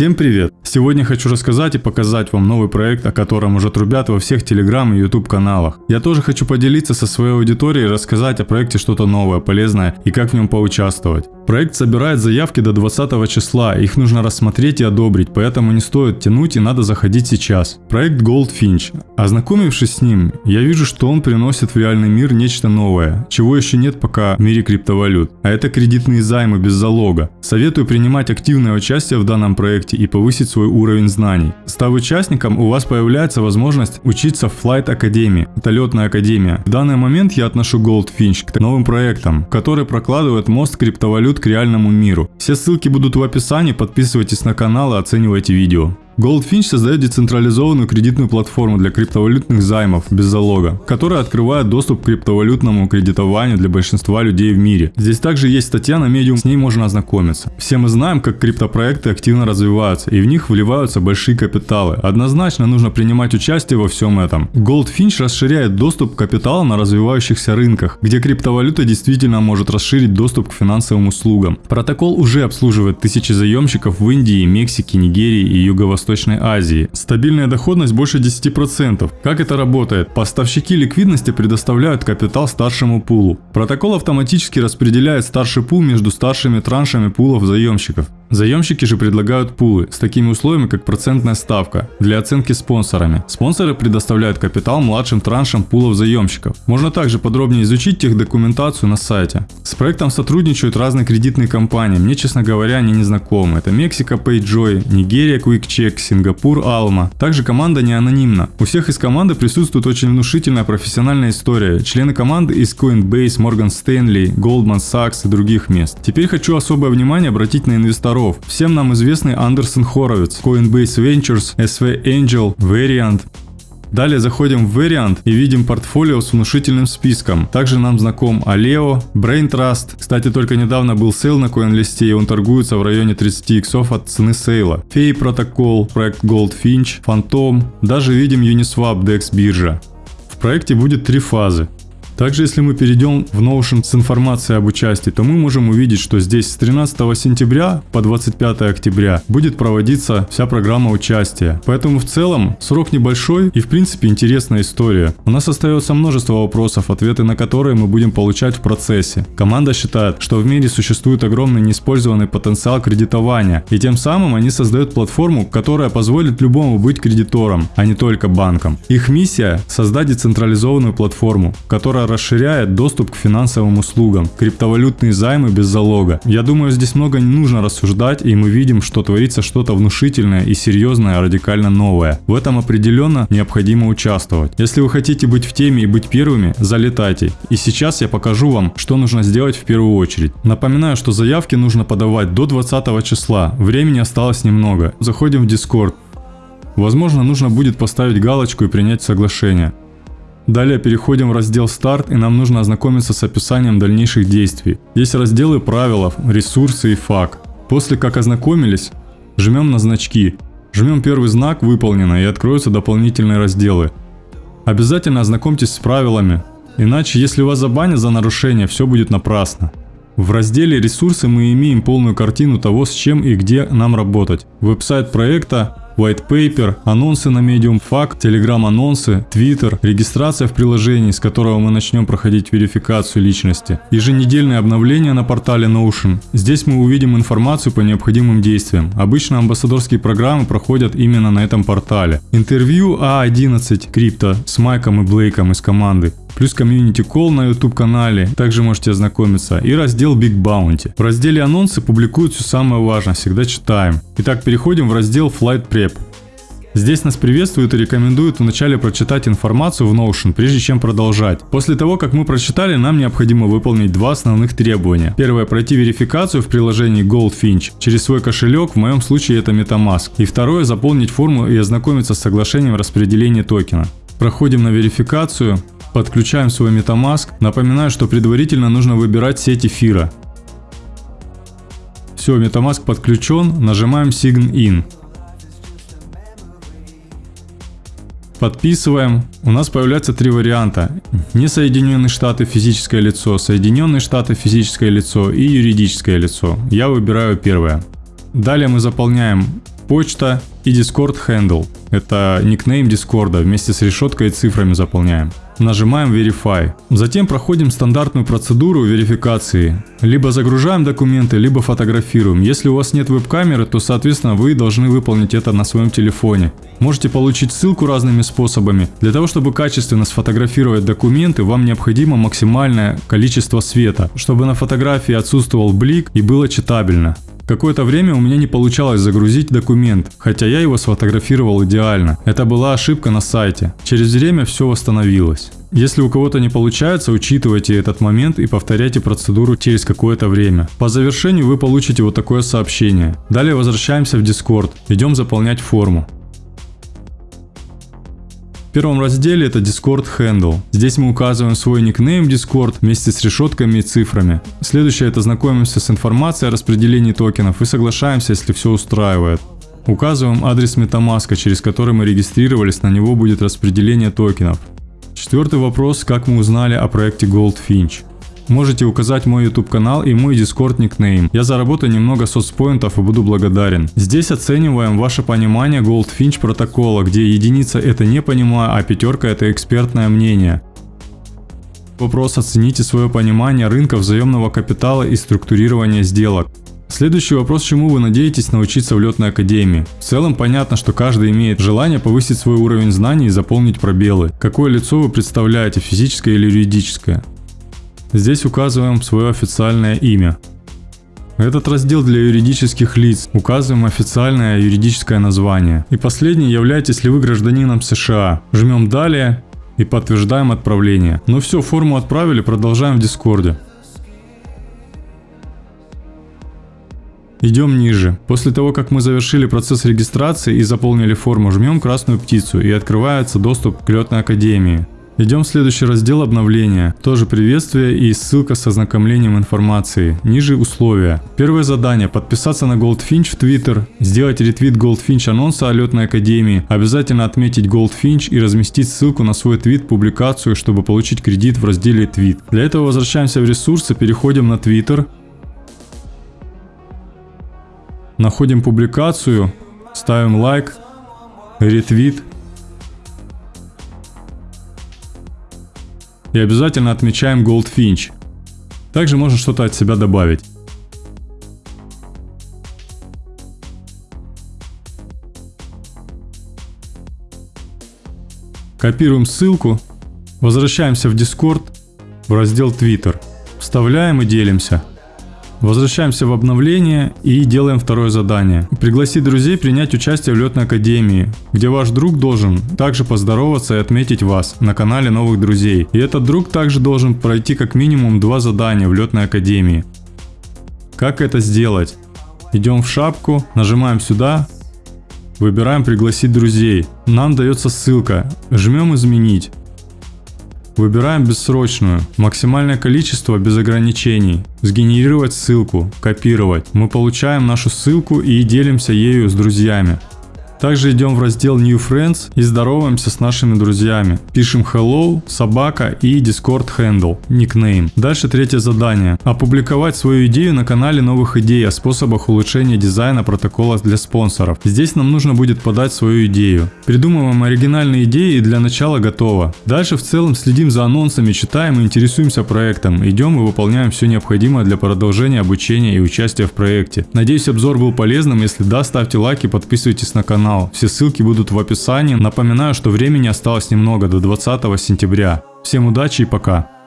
Всем привет! Сегодня хочу рассказать и показать вам новый проект, о котором уже трубят во всех телеграм и YouTube каналах. Я тоже хочу поделиться со своей аудиторией и рассказать о проекте что-то новое, полезное и как в нем поучаствовать. Проект собирает заявки до 20 числа, их нужно рассмотреть и одобрить, поэтому не стоит тянуть и надо заходить сейчас. Проект Goldfinch. Ознакомившись с ним, я вижу, что он приносит в реальный мир нечто новое, чего еще нет пока в мире криптовалют. А это кредитные займы без залога. Советую принимать активное участие в данном проекте и повысить свой уровень знаний. Став участником, у вас появляется возможность учиться в Flight Academy. Это летная академия. В данный момент я отношу Goldfinch к новым проектам, которые прокладывают мост криптовалют к реальному миру. Все ссылки будут в описании, подписывайтесь на канал и оценивайте видео. Goldfinch создает децентрализованную кредитную платформу для криптовалютных займов без залога, которая открывает доступ к криптовалютному кредитованию для большинства людей в мире. Здесь также есть статья на Medium, с ней можно ознакомиться. Все мы знаем, как криптопроекты активно развиваются, и в них вливаются большие капиталы. Однозначно нужно принимать участие во всем этом. Goldfinch расширяет доступ к капиталу на развивающихся рынках, где криптовалюта действительно может расширить доступ к финансовым услугам. Протокол уже обслуживает тысячи заемщиков в Индии, Мексике, Нигерии и Юго-Восточной Восточной Азии. Стабильная доходность больше 10%. Как это работает? Поставщики ликвидности предоставляют капитал старшему пулу. Протокол автоматически распределяет старший пул между старшими траншами пулов заемщиков. Заемщики же предлагают пулы с такими условиями, как процентная ставка для оценки спонсорами. Спонсоры предоставляют капитал младшим траншам пулов заемщиков. Можно также подробнее изучить техдокументацию на сайте. С проектом сотрудничают разные кредитные компании. Мне, честно говоря, они не знакомы. Это Мексика PayJoy, Нигерия QuickCheck, Сингапур Alma. Также команда не анонимна. У всех из команды присутствует очень внушительная профессиональная история. Члены команды из Coinbase, Morgan Stanley, Goldman Sachs и других мест. Теперь хочу особое внимание обратить на инвесторов инвесторов. Всем нам известный Андерсон Хоровиц, Coinbase Ventures, SV Angel, Variant. Далее заходим в Variant и видим портфолио с внушительным списком. Также нам знаком Aleo, Brain Trust. Кстати, только недавно был сейл на CoinList и он торгуется в районе 30 иксов от цены сейла. Fei Protocol, проект Goldfinch, Phantom. Даже видим Uniswap DEX биржа. В проекте будет три фазы. Также, если мы перейдем в Notion с информацией об участии, то мы можем увидеть, что здесь с 13 сентября по 25 октября будет проводиться вся программа участия. Поэтому в целом срок небольшой и в принципе интересная история. У нас остается множество вопросов, ответы на которые мы будем получать в процессе. Команда считает, что в мире существует огромный неиспользованный потенциал кредитования, и тем самым они создают платформу, которая позволит любому быть кредитором, а не только банком. Их миссия – создать децентрализованную платформу, которая расширяет доступ к финансовым услугам, криптовалютные займы без залога. Я думаю, здесь много не нужно рассуждать, и мы видим, что творится что-то внушительное и серьезное, радикально новое. В этом определенно необходимо участвовать. Если вы хотите быть в теме и быть первыми, залетайте. И сейчас я покажу вам, что нужно сделать в первую очередь. Напоминаю, что заявки нужно подавать до 20 числа, времени осталось немного. Заходим в Discord. Возможно, нужно будет поставить галочку и принять соглашение. Далее переходим в раздел «Старт» и нам нужно ознакомиться с описанием дальнейших действий. Есть разделы правил, ресурсы и FAQ. После как ознакомились, жмем на значки. Жмем первый знак «Выполнено» и откроются дополнительные разделы. Обязательно ознакомьтесь с правилами, иначе если вас забанят за нарушение, все будет напрасно. В разделе «Ресурсы» мы имеем полную картину того, с чем и где нам работать. Веб-сайт проекта, white paper, анонсы на Medium, FAQ, Telegram анонсы, Twitter, регистрация в приложении, с которого мы начнем проходить верификацию личности, еженедельные обновления на портале Notion. Здесь мы увидим информацию по необходимым действиям. Обычно амбассадорские программы проходят именно на этом портале. Интервью А11 Крипто с Майком и Блейком из команды плюс комьюнити кол на YouTube канале, также можете ознакомиться, и раздел Big Bounty. В разделе анонсы публикуют все самое важное, всегда читаем. Итак, переходим в раздел Flight Prep. Здесь нас приветствуют и рекомендуют вначале прочитать информацию в Notion, прежде чем продолжать. После того, как мы прочитали, нам необходимо выполнить два основных требования. Первое – пройти верификацию в приложении Goldfinch через свой кошелек, в моем случае это MetaMask. И второе – заполнить форму и ознакомиться с соглашением распределения токена. Проходим на верификацию, Подключаем свой MetaMask. Напоминаю, что предварительно нужно выбирать сеть эфира. Все, MetaMask подключен. Нажимаем Sign In. Подписываем. У нас появляются три варианта. Несоединенные штаты физическое лицо, Соединенные штаты физическое лицо и юридическое лицо. Я выбираю первое. Далее мы заполняем почта и Discord Handle. Это никнейм Дискорда, вместе с решеткой и цифрами заполняем. Нажимаем Verify. Затем проходим стандартную процедуру верификации. Либо загружаем документы, либо фотографируем. Если у вас нет веб-камеры, то соответственно вы должны выполнить это на своем телефоне. Можете получить ссылку разными способами. Для того, чтобы качественно сфотографировать документы, вам необходимо максимальное количество света, чтобы на фотографии отсутствовал блик и было читабельно. Какое-то время у меня не получалось загрузить документ, хотя я его сфотографировал идеально. Это была ошибка на сайте. Через время все восстановилось. Если у кого-то не получается, учитывайте этот момент и повторяйте процедуру через какое-то время. По завершению вы получите вот такое сообщение. Далее возвращаемся в Discord, идем заполнять форму. В первом разделе это Discord Handle. Здесь мы указываем свой никнейм Discord вместе с решетками и цифрами. Следующее это знакомимся с информацией о распределении токенов и соглашаемся, если все устраивает. Указываем адрес MetaMask, через который мы регистрировались, на него будет распределение токенов. Четвертый вопрос, как мы узнали о проекте Goldfinch. Можете указать мой YouTube канал и мой Discord никнейм. Я заработаю немного соцпоинтов и буду благодарен. Здесь оцениваем ваше понимание Goldfinch протокола, где единица это не понимаю, а пятерка это экспертное мнение. Вопрос оцените свое понимание рынка взаимного капитала и структурирования сделок. Следующий вопрос, чему вы надеетесь научиться в летной академии. В целом понятно, что каждый имеет желание повысить свой уровень знаний и заполнить пробелы. Какое лицо вы представляете, физическое или юридическое? Здесь указываем свое официальное имя. Этот раздел для юридических лиц. Указываем официальное юридическое название. И последний, являетесь ли вы гражданином США. Жмем далее и подтверждаем отправление. Ну все, форму отправили, продолжаем в Дискорде. Идем ниже. После того, как мы завершили процесс регистрации и заполнили форму, жмем красную птицу и открывается доступ к летной академии. Идем в следующий раздел обновления. Тоже приветствие и ссылка с ознакомлением информации. Ниже условия. Первое задание. Подписаться на Goldfinch в Twitter. Сделать ретвит Goldfinch анонса о летной академии. Обязательно отметить Goldfinch и разместить ссылку на свой твит публикацию, чтобы получить кредит в разделе твит. Для этого возвращаемся в ресурсы, переходим на Twitter. Находим публикацию, ставим лайк, ретвит И обязательно отмечаем Goldfinch. Также можно что-то от себя добавить. Копируем ссылку, возвращаемся в Discord, в раздел Twitter, вставляем и делимся. Возвращаемся в обновление и делаем второе задание. Пригласить друзей принять участие в летной академии, где ваш друг должен также поздороваться и отметить вас на канале новых друзей. И этот друг также должен пройти как минимум два задания в летной академии. Как это сделать? Идем в шапку, нажимаем сюда, выбираем пригласить друзей. Нам дается ссылка, жмем изменить. Выбираем бессрочную, максимальное количество без ограничений, сгенерировать ссылку, копировать. Мы получаем нашу ссылку и делимся ею с друзьями. Также идем в раздел New Friends и здороваемся с нашими друзьями. Пишем hello, собака и Discord handle, никнейм. Дальше третье задание. Опубликовать свою идею на канале новых идей о способах улучшения дизайна протокола для спонсоров. Здесь нам нужно будет подать свою идею. Придумываем оригинальные идеи и для начала готово. Дальше в целом следим за анонсами, читаем и интересуемся проектом. Идем и выполняем все необходимое для продолжения обучения и участия в проекте. Надеюсь обзор был полезным. Если да, ставьте лайки, подписывайтесь на канал канал. Все ссылки будут в описании. Напоминаю, что времени осталось немного до 20 сентября. Всем удачи и пока.